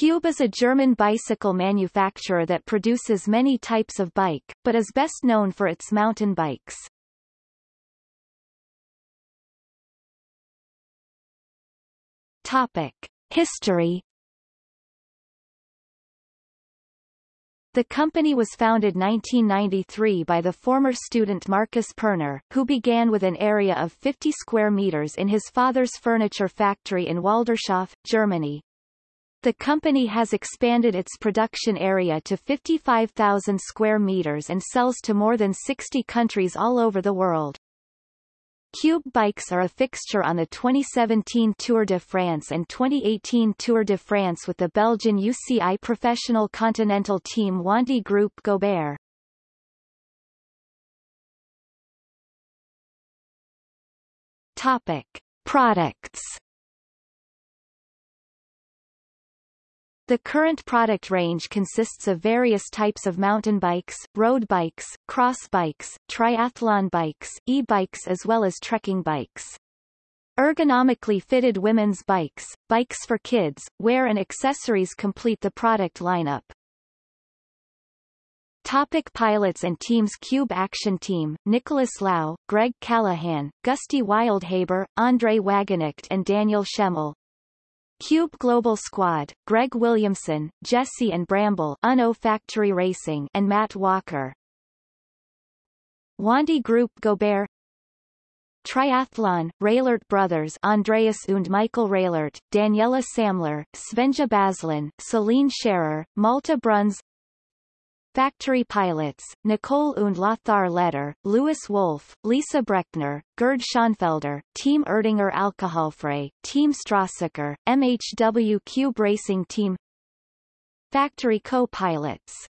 Cube is a German bicycle manufacturer that produces many types of bike, but is best known for its mountain bikes. Topic. History The company was founded 1993 by the former student Marcus Pürner, who began with an area of 50 square meters in his father's furniture factory in Waldershof, Germany. The company has expanded its production area to 55,000 square meters and sells to more than 60 countries all over the world. Cube bikes are a fixture on the 2017 Tour de France and 2018 Tour de France with the Belgian UCI professional continental team Wanty Groupe Gobert. Topic. Products The current product range consists of various types of mountain bikes, road bikes, cross bikes, triathlon bikes, e-bikes as well as trekking bikes. Ergonomically fitted women's bikes, bikes for kids, wear and accessories complete the product lineup. Topic pilots and teams Cube Action Team, Nicholas Lau, Greg Callaghan, Gusty Wildhaber, Andre Wagenknecht and Daniel Schemmel. Cube Global Squad, Greg Williamson, Jesse and Bramble Uno Factory Racing and Matt Walker. Wanty Groupe Gobert Triathlon, Raelert Brothers Andreas und Michael Raelert, Daniela Sämmler, Svenja Bazlen, Celine Scherer, Malte Bruns Factory pilots, Nicole und Lothar Leder, Louis Wolf, Lisa Brechner, Gerd Schonfelder, Team Erdinger Alkoholfrei, Team Strassacher, MHW Cube Racing Team. Factory co-pilots